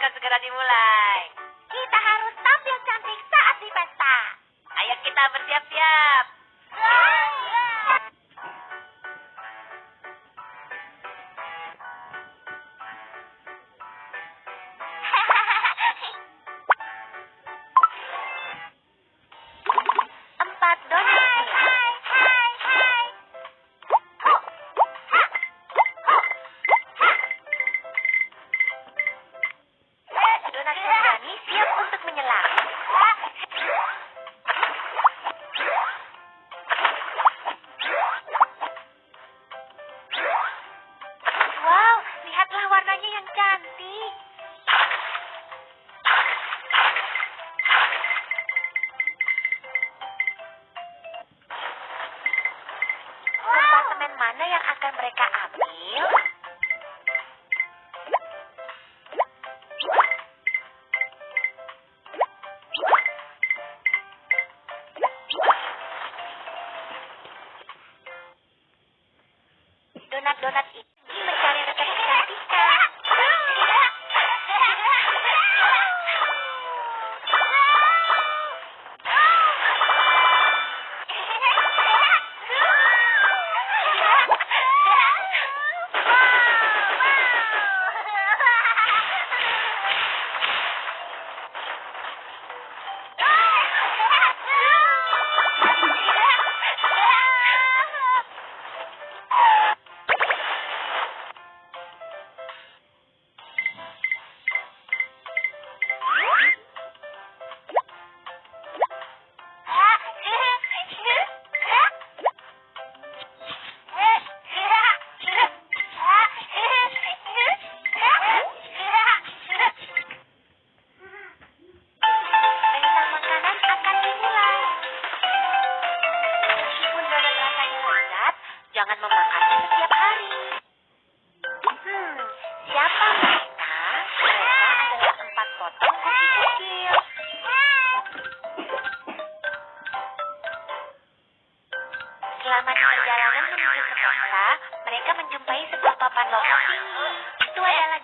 akan segera dimulai. Kita harus tampil cantik saat di pesta. Ayo kita bersiap-siap. McDonald's y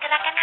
なかなか。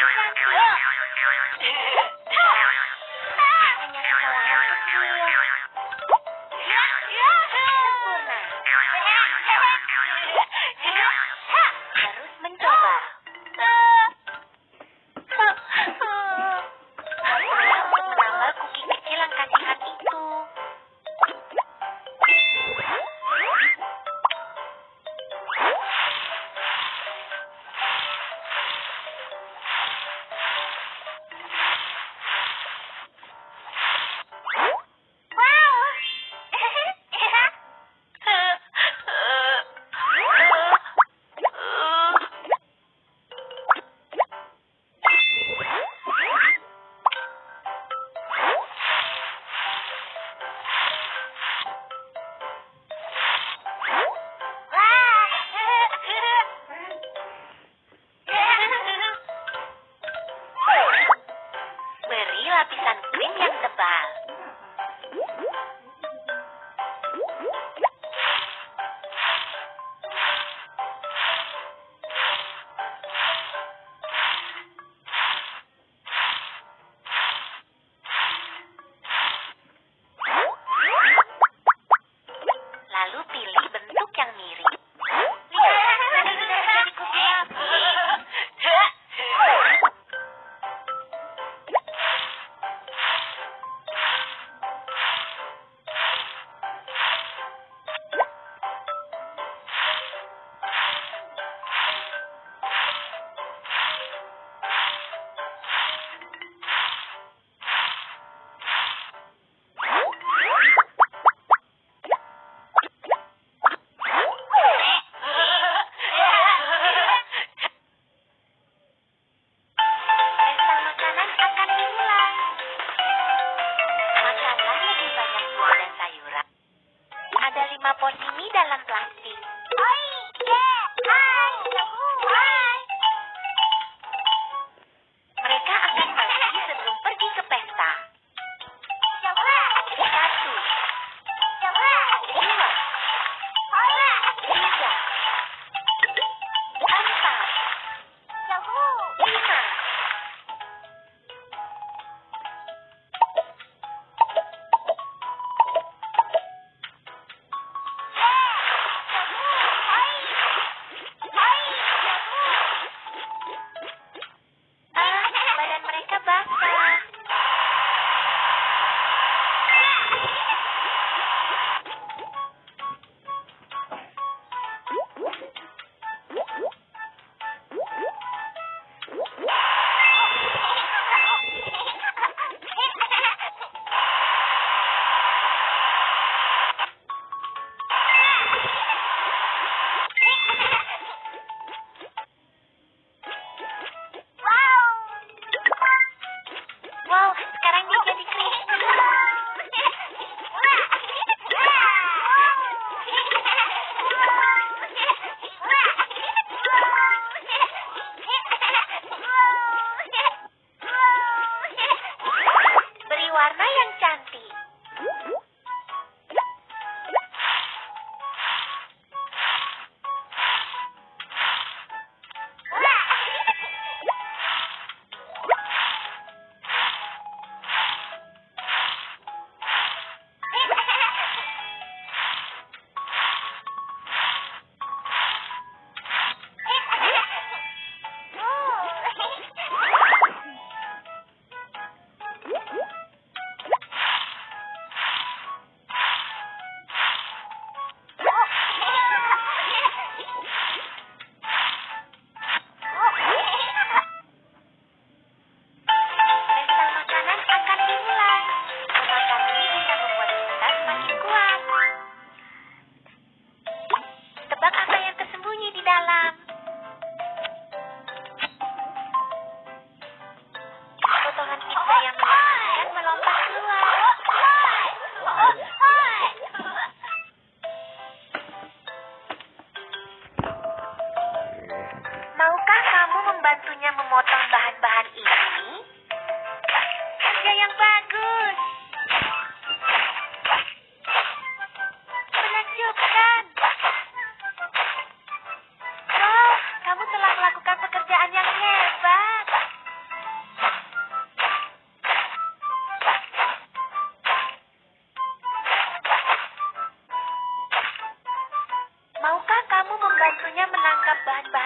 back, back.